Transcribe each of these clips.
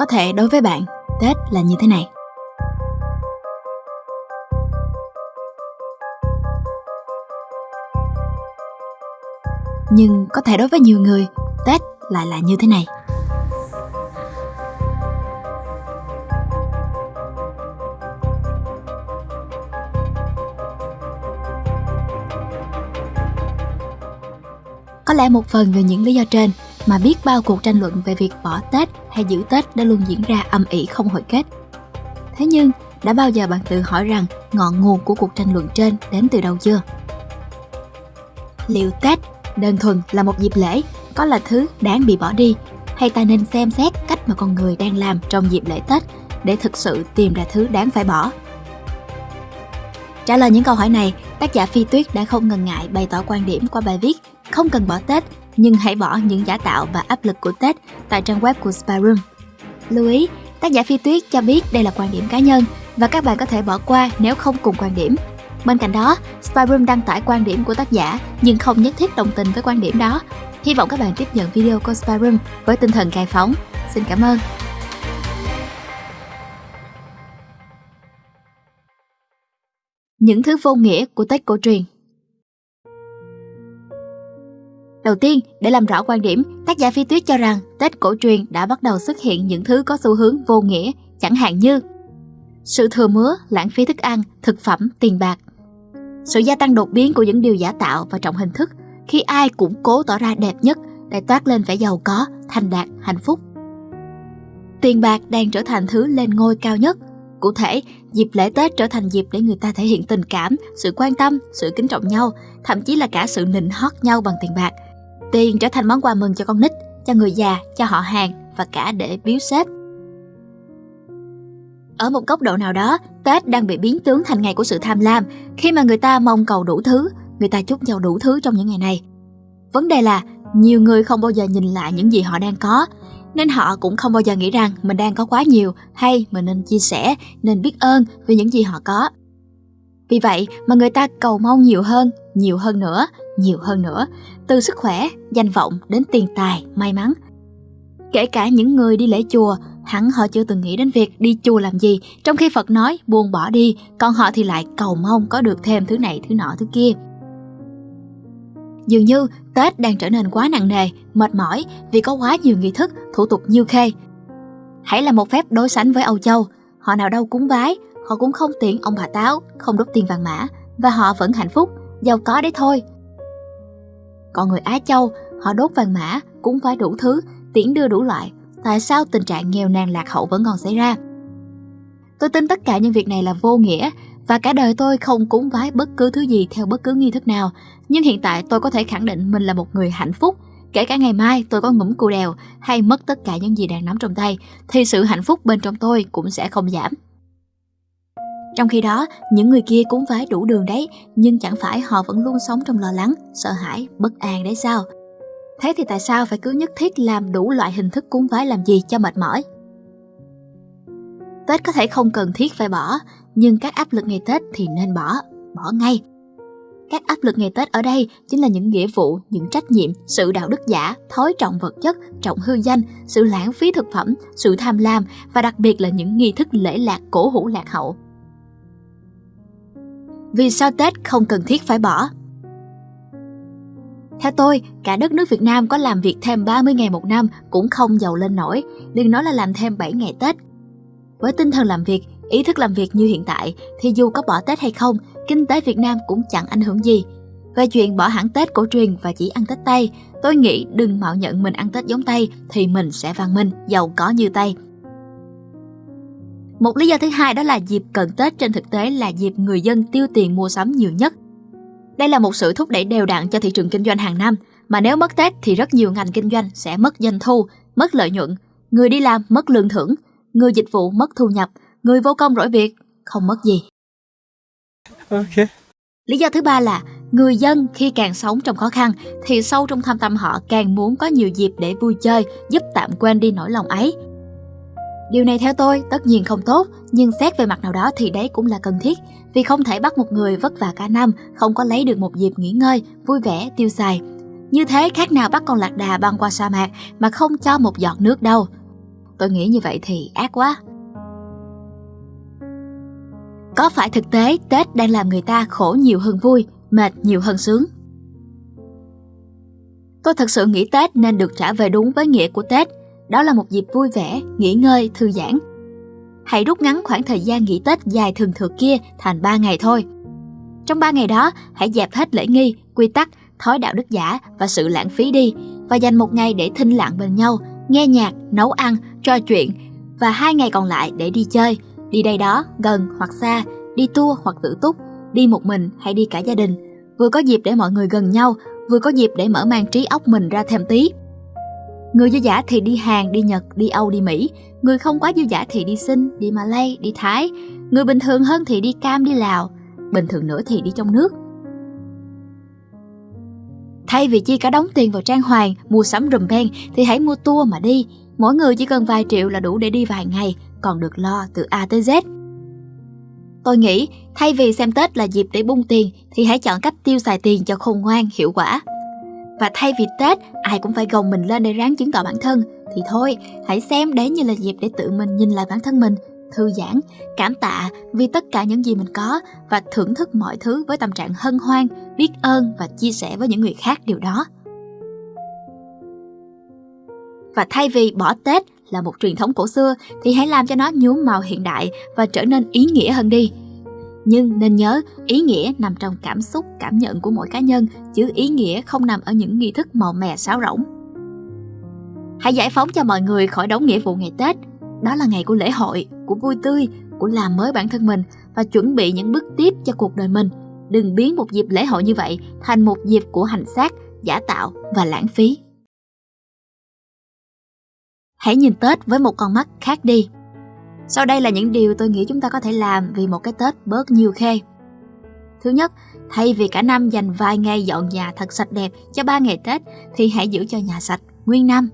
Có thể đối với bạn, Tết là như thế này. Nhưng có thể đối với nhiều người, Tết lại là như thế này. Có lẽ một phần vì những lý do trên mà biết bao cuộc tranh luận về việc bỏ Tết hay giữ Tết đã luôn diễn ra âm ỉ không hồi kết. Thế nhưng, đã bao giờ bạn tự hỏi rằng ngọn nguồn của cuộc tranh luận trên đến từ đâu chưa? Liệu Tết đơn thuần là một dịp lễ, có là thứ đáng bị bỏ đi, hay ta nên xem xét cách mà con người đang làm trong dịp lễ Tết để thực sự tìm ra thứ đáng phải bỏ? Trả lời những câu hỏi này, tác giả Phi Tuyết đã không ngần ngại bày tỏ quan điểm qua bài viết Không cần bỏ Tết, nhưng hãy bỏ những giả tạo và áp lực của Tết tại trang web của Spyroom. Lưu ý, tác giả Phi Tuyết cho biết đây là quan điểm cá nhân và các bạn có thể bỏ qua nếu không cùng quan điểm. Bên cạnh đó, Spyroom đăng tải quan điểm của tác giả nhưng không nhất thiết đồng tình với quan điểm đó. Hy vọng các bạn tiếp nhận video của Spyroom với tinh thần khai phóng. Xin cảm ơn. Những thứ vô nghĩa của Tết cổ truyền Đầu tiên, để làm rõ quan điểm, tác giả Phi Tuyết cho rằng Tết cổ truyền đã bắt đầu xuất hiện những thứ có xu hướng vô nghĩa, chẳng hạn như sự thừa mứa, lãng phí thức ăn, thực phẩm, tiền bạc. Sự gia tăng đột biến của những điều giả tạo và trọng hình thức khi ai cũng cố tỏ ra đẹp nhất để toát lên vẻ giàu có, thành đạt, hạnh phúc. Tiền bạc đang trở thành thứ lên ngôi cao nhất. Cụ thể, dịp lễ Tết trở thành dịp để người ta thể hiện tình cảm, sự quan tâm, sự kính trọng nhau, thậm chí là cả sự nịnh hót nhau bằng tiền bạc – Tiền trở thành món quà mừng cho con nít, cho người già, cho họ hàng và cả để biếu sếp. Ở một góc độ nào đó, Tết đang bị biến tướng thành ngày của sự tham lam khi mà người ta mong cầu đủ thứ, người ta chúc nhau đủ thứ trong những ngày này. Vấn đề là nhiều người không bao giờ nhìn lại những gì họ đang có, nên họ cũng không bao giờ nghĩ rằng mình đang có quá nhiều hay mình nên chia sẻ, nên biết ơn vì những gì họ có. Vì vậy mà người ta cầu mong nhiều hơn, nhiều hơn nữa, nhiều hơn nữa, từ sức khỏe, danh vọng đến tiền tài, may mắn. Kể cả những người đi lễ chùa, hẳn họ chưa từng nghĩ đến việc đi chùa làm gì, trong khi Phật nói buông bỏ đi, còn họ thì lại cầu mong có được thêm thứ này, thứ nọ, thứ kia. Dường như Tết đang trở nên quá nặng nề, mệt mỏi vì có quá nhiều nghi thức, thủ tục như khê. Hãy là một phép đối sánh với Âu Châu, họ nào đâu cúng bái, họ cũng không tiện ông bà táo, không đốt tiền vàng mã và họ vẫn hạnh phúc, giàu có đấy thôi. Còn người Á Châu, họ đốt vàng mã, cũng phải đủ thứ, tiễn đưa đủ loại. Tại sao tình trạng nghèo nàn lạc hậu vẫn còn xảy ra? Tôi tin tất cả những việc này là vô nghĩa và cả đời tôi không cúng vái bất cứ thứ gì theo bất cứ nghi thức nào. Nhưng hiện tại tôi có thể khẳng định mình là một người hạnh phúc. Kể cả ngày mai tôi có ngủm cù đèo hay mất tất cả những gì đang nắm trong tay, thì sự hạnh phúc bên trong tôi cũng sẽ không giảm. Trong khi đó, những người kia cúng vái đủ đường đấy, nhưng chẳng phải họ vẫn luôn sống trong lo lắng, sợ hãi, bất an đấy sao? Thế thì tại sao phải cứ nhất thiết làm đủ loại hình thức cúng vái làm gì cho mệt mỏi? Tết có thể không cần thiết phải bỏ, nhưng các áp lực ngày Tết thì nên bỏ, bỏ ngay. Các áp lực ngày Tết ở đây chính là những nghĩa vụ, những trách nhiệm, sự đạo đức giả, thói trọng vật chất, trọng hư danh, sự lãng phí thực phẩm, sự tham lam và đặc biệt là những nghi thức lễ lạc cổ hủ lạc hậu. Vì sao Tết không cần thiết phải bỏ? Theo tôi, cả đất nước Việt Nam có làm việc thêm 30 ngày một năm cũng không giàu lên nổi, đừng nói là làm thêm 7 ngày Tết. Với tinh thần làm việc, ý thức làm việc như hiện tại thì dù có bỏ Tết hay không, kinh tế Việt Nam cũng chẳng ảnh hưởng gì. Về chuyện bỏ hẳn Tết cổ truyền và chỉ ăn Tết Tây, tôi nghĩ đừng mạo nhận mình ăn Tết giống Tây thì mình sẽ văn minh, giàu có như Tây. Một lý do thứ hai đó là dịp cận Tết trên thực tế là dịp người dân tiêu tiền mua sắm nhiều nhất. Đây là một sự thúc đẩy đều đặn cho thị trường kinh doanh hàng năm, mà nếu mất Tết thì rất nhiều ngành kinh doanh sẽ mất doanh thu, mất lợi nhuận, người đi làm mất lương thưởng, người dịch vụ mất thu nhập, người vô công rỗi việc, không mất gì. Ok. Lý do thứ ba là người dân khi càng sống trong khó khăn thì sâu trong thâm tâm họ càng muốn có nhiều dịp để vui chơi, giúp tạm quên đi nỗi lòng ấy. Điều này theo tôi tất nhiên không tốt, nhưng xét về mặt nào đó thì đấy cũng là cần thiết, vì không thể bắt một người vất vả cả năm không có lấy được một dịp nghỉ ngơi, vui vẻ, tiêu xài. Như thế khác nào bắt con lạc đà băng qua sa mạc mà không cho một giọt nước đâu. Tôi nghĩ như vậy thì ác quá. Có phải thực tế Tết đang làm người ta khổ nhiều hơn vui, mệt nhiều hơn sướng? Tôi thật sự nghĩ Tết nên được trả về đúng với nghĩa của Tết. Đó là một dịp vui vẻ, nghỉ ngơi, thư giãn. Hãy rút ngắn khoảng thời gian nghỉ Tết dài thường thượt kia thành 3 ngày thôi. Trong 3 ngày đó, hãy dẹp hết lễ nghi, quy tắc, thói đạo đức giả và sự lãng phí đi và dành một ngày để thinh lặng bên nhau, nghe nhạc, nấu ăn, trò chuyện và hai ngày còn lại để đi chơi, đi đây đó, gần hoặc xa, đi tour hoặc tự túc, đi một mình hay đi cả gia đình. Vừa có dịp để mọi người gần nhau, vừa có dịp để mở mang trí óc mình ra thêm tí. Người dư giả thì đi Hàn, đi Nhật, đi Âu, đi Mỹ. Người không quá dư giả thì đi Sinh, đi Malay, đi Thái. Người bình thường hơn thì đi Cam, đi Lào. Bình thường nữa thì đi trong nước. Thay vì chi cả đóng tiền vào trang hoàng, mua sắm rùm beng thì hãy mua tour mà đi. Mỗi người chỉ cần vài triệu là đủ để đi vài ngày, còn được lo từ A tới Z. Tôi nghĩ thay vì xem Tết là dịp để bung tiền thì hãy chọn cách tiêu xài tiền cho khôn ngoan, hiệu quả. Và thay vì Tết ai cũng phải gồng mình lên để ráng chứng tỏ bản thân thì thôi, hãy xem đấy như là dịp để tự mình nhìn lại bản thân mình, thư giãn, cảm tạ vì tất cả những gì mình có và thưởng thức mọi thứ với tâm trạng hân hoan, biết ơn và chia sẻ với những người khác điều đó. Và thay vì bỏ Tết là một truyền thống cổ xưa thì hãy làm cho nó nhuốm màu hiện đại và trở nên ý nghĩa hơn đi. Nhưng nên nhớ, ý nghĩa nằm trong cảm xúc, cảm nhận của mỗi cá nhân, chứ ý nghĩa không nằm ở những nghi thức màu mè sáo rỗng. Hãy giải phóng cho mọi người khỏi đóng nghĩa vụ ngày Tết. Đó là ngày của lễ hội, của vui tươi, của làm mới bản thân mình và chuẩn bị những bước tiếp cho cuộc đời mình. Đừng biến một dịp lễ hội như vậy thành một dịp của hành xác, giả tạo và lãng phí. Hãy nhìn Tết với một con mắt khác đi. Sau đây là những điều tôi nghĩ chúng ta có thể làm vì một cái Tết bớt nhiều khê. Thứ nhất, thay vì cả năm dành vài ngày dọn nhà thật sạch đẹp cho ba ngày Tết thì hãy giữ cho nhà sạch nguyên năm.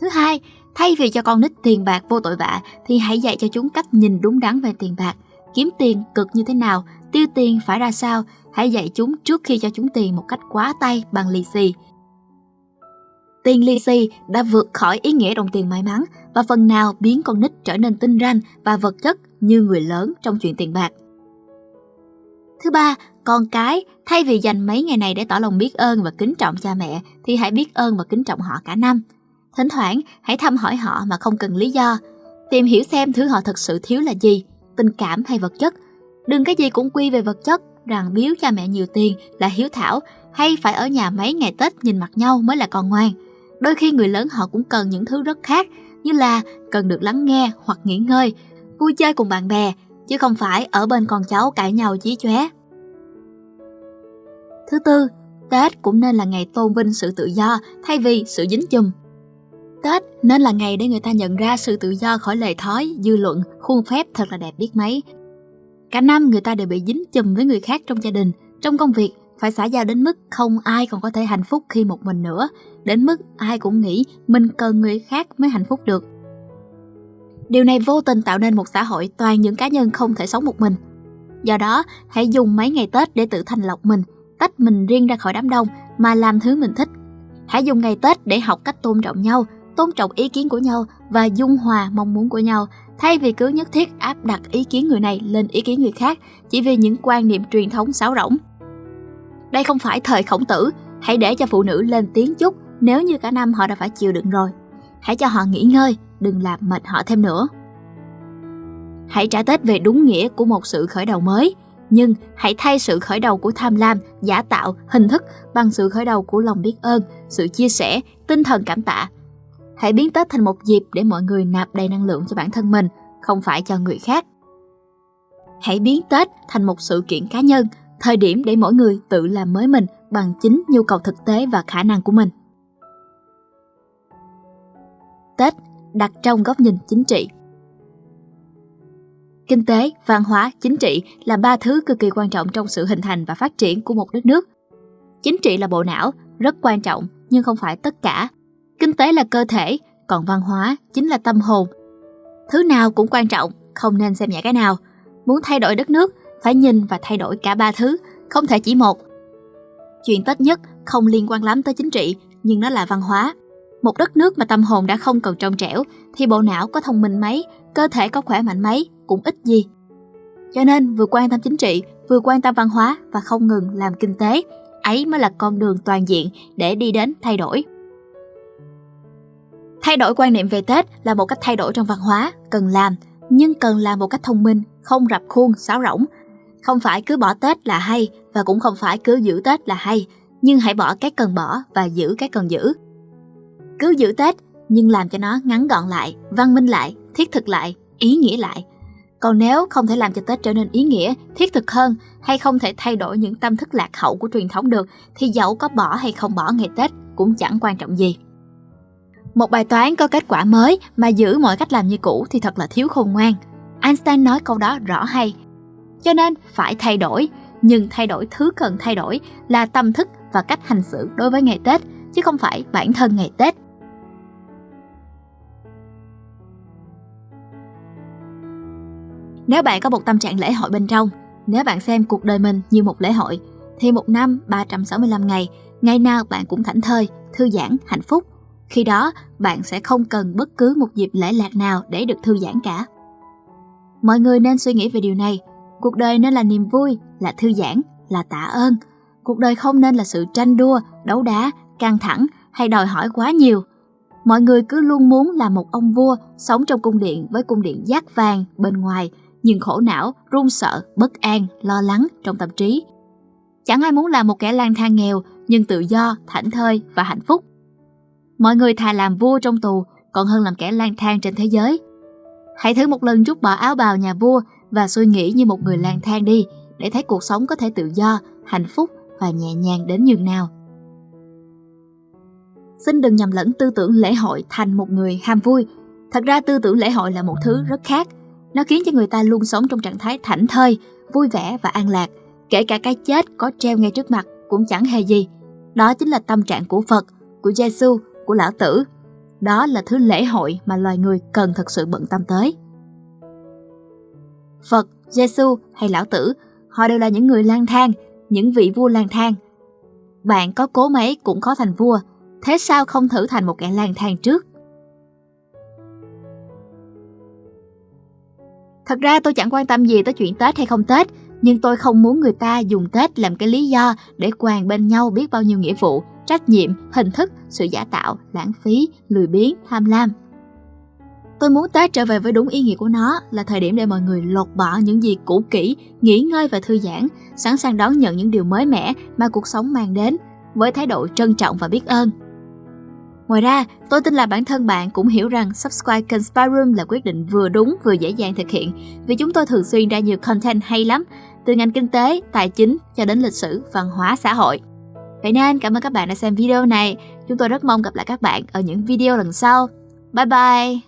Thứ hai, thay vì cho con nít tiền bạc vô tội vạ thì hãy dạy cho chúng cách nhìn đúng đắn về tiền bạc, kiếm tiền cực như thế nào, tiêu tiền phải ra sao, hãy dạy chúng trước khi cho chúng tiền một cách quá tay bằng lì xì Tiền lì xì đã vượt khỏi ý nghĩa đồng tiền may mắn và phần nào biến con nít trở nên tinh ranh và vật chất như người lớn trong chuyện tiền bạc. Thứ ba, con cái thay vì dành mấy ngày này để tỏ lòng biết ơn và kính trọng cha mẹ thì hãy biết ơn và kính trọng họ cả năm. Thỉnh thoảng hãy thăm hỏi họ mà không cần lý do. Tìm hiểu xem thứ họ thật sự thiếu là gì, tình cảm hay vật chất. Đừng cái gì cũng quy về vật chất rằng biếu cha mẹ nhiều tiền là hiếu thảo hay phải ở nhà mấy ngày Tết nhìn mặt nhau mới là con ngoan Đôi khi người lớn họ cũng cần những thứ rất khác như là cần được lắng nghe hoặc nghỉ ngơi, vui chơi cùng bạn bè, chứ không phải ở bên con cháu cãi nhau chí chóe. Thứ tư, Tết cũng nên là ngày tôn vinh sự tự do thay vì sự dính chùm. Tết nên là ngày để người ta nhận ra sự tự do khỏi lề thói, dư luận, khuôn phép thật là đẹp biết mấy. Cả năm người ta đều bị dính chùm với người khác trong gia đình, trong công việc phải xã giao đến mức không ai còn có thể hạnh phúc khi một mình nữa, đến mức ai cũng nghĩ mình cần người khác mới hạnh phúc được. Điều này vô tình tạo nên một xã hội toàn những cá nhân không thể sống một mình. Do đó, hãy dùng mấy ngày Tết để tự thành lọc mình, tách mình riêng ra khỏi đám đông mà làm thứ mình thích. Hãy dùng ngày Tết để học cách tôn trọng nhau, tôn trọng ý kiến của nhau và dung hòa mong muốn của nhau, thay vì cứ nhất thiết áp đặt ý kiến người này lên ý kiến người khác chỉ vì những quan niệm truyền thống sáo rỗng. Đây không phải thời khổng tử, hãy để cho phụ nữ lên tiếng chút nếu như cả năm họ đã phải chịu đựng rồi. Hãy cho họ nghỉ ngơi, đừng làm mệt họ thêm nữa. Hãy trả Tết về đúng nghĩa của một sự khởi đầu mới, nhưng hãy thay sự khởi đầu của tham lam, giả tạo, hình thức bằng sự khởi đầu của lòng biết ơn, sự chia sẻ, tinh thần cảm tạ. Hãy biến Tết thành một dịp để mọi người nạp đầy năng lượng cho bản thân mình, không phải cho người khác. Hãy biến Tết thành một sự kiện cá nhân, thời điểm để mỗi người tự làm mới mình bằng chính nhu cầu thực tế và khả năng của mình. Tết đặt trong góc nhìn chính trị. Kinh tế, văn hóa, chính trị là ba thứ cực kỳ quan trọng trong sự hình thành và phát triển của một đất nước. Chính trị là bộ não, rất quan trọng nhưng không phải tất cả. Kinh tế là cơ thể, còn văn hóa chính là tâm hồn. Thứ nào cũng quan trọng, không nên xem nhẹ cái nào. Muốn thay đổi đất nước phải nhìn và thay đổi cả ba thứ, không thể chỉ một. Chuyện Tết nhất không liên quan lắm tới chính trị, nhưng nó là văn hóa. Một đất nước mà tâm hồn đã không còn trong trẻo thì bộ não có thông minh mấy, cơ thể có khỏe mạnh mấy cũng ít gì. Cho nên vừa quan tâm chính trị, vừa quan tâm văn hóa và không ngừng làm kinh tế, ấy mới là con đường toàn diện để đi đến thay đổi. Thay đổi quan niệm về Tết là một cách thay đổi trong văn hóa, cần làm, nhưng cần làm một cách thông minh, không rập khuôn, sáo rỗng. Không phải cứ bỏ Tết là hay và cũng không phải cứ giữ Tết là hay, nhưng hãy bỏ cái cần bỏ và giữ cái cần giữ. Cứ giữ Tết nhưng làm cho nó ngắn gọn lại, văn minh lại, thiết thực lại, ý nghĩa lại. Còn nếu không thể làm cho Tết trở nên ý nghĩa, thiết thực hơn hay không thể thay đổi những tâm thức lạc hậu của truyền thống được thì dẫu có bỏ hay không bỏ ngày Tết cũng chẳng quan trọng gì. Một bài toán có kết quả mới mà giữ mọi cách làm như cũ thì thật là thiếu khôn ngoan. Einstein nói câu đó rõ hay. Cho nên phải thay đổi, nhưng thay đổi thứ cần thay đổi là tâm thức và cách hành xử đối với ngày Tết, chứ không phải bản thân ngày Tết. Nếu bạn có một tâm trạng lễ hội bên trong, nếu bạn xem cuộc đời mình như một lễ hội, thì một năm 365 ngày, ngày nào bạn cũng thảnh thơi, thư giãn, hạnh phúc. Khi đó, bạn sẽ không cần bất cứ một dịp lễ lạc nào để được thư giãn cả. Mọi người nên suy nghĩ về điều này. Cuộc đời nên là niềm vui, là thư giãn, là tạ ơn. Cuộc đời không nên là sự tranh đua, đấu đá, căng thẳng hay đòi hỏi quá nhiều. Mọi người cứ luôn muốn là một ông vua sống trong cung điện với cung điện giác vàng bên ngoài, nhưng khổ não, run sợ, bất an, lo lắng trong tâm trí. Chẳng ai muốn là một kẻ lang thang nghèo nhưng tự do, thảnh thơi và hạnh phúc. Mọi người thà làm vua trong tù còn hơn làm kẻ lang thang trên thế giới. Hãy thử một lần rút bỏ áo bào nhà vua và suy nghĩ như một người lang thang đi để thấy cuộc sống có thể tự do, hạnh phúc và nhẹ nhàng đến nhường nào. Xin đừng nhầm lẫn tư tưởng lễ hội thành một người ham vui. Thật ra tư tưởng lễ hội là một thứ rất khác. Nó khiến cho người ta luôn sống trong trạng thái thảnh thơi, vui vẻ và an lạc. Kể cả cái chết có treo ngay trước mặt cũng chẳng hề gì. Đó chính là tâm trạng của Phật, của Giêsu, của Lão Tử. Đó là thứ lễ hội mà loài người cần thật sự bận tâm tới. Phật, Giêsu hay Lão Tử, họ đều là những người lang thang, những vị vua lang thang. Bạn có cố mấy cũng khó thành vua, thế sao không thử thành một kẻ lang thang trước? Thật ra tôi chẳng quan tâm gì tới chuyện Tết hay không Tết, nhưng tôi không muốn người ta dùng Tết làm cái lý do để quàng bên nhau biết bao nhiêu nghĩa vụ, trách nhiệm, hình thức, sự giả tạo, lãng phí, lười biếng, tham lam. Tôi muốn Tết trở về với đúng ý nghĩa của nó là thời điểm để mọi người lột bỏ những gì cũ kỹ, nghỉ ngơi và thư giãn, sẵn sàng đón nhận những điều mới mẻ mà cuộc sống mang đến với thái độ trân trọng và biết ơn. Ngoài ra, tôi tin là bản thân bạn cũng hiểu rằng subscribe kênh Spy Room là quyết định vừa đúng vừa dễ dàng thực hiện vì chúng tôi thường xuyên ra nhiều content hay lắm, từ ngành kinh tế, tài chính cho đến lịch sử, văn hóa, xã hội. Vậy nên cảm ơn các bạn đã xem video này. Chúng tôi rất mong gặp lại các bạn ở những video lần sau. Bye bye!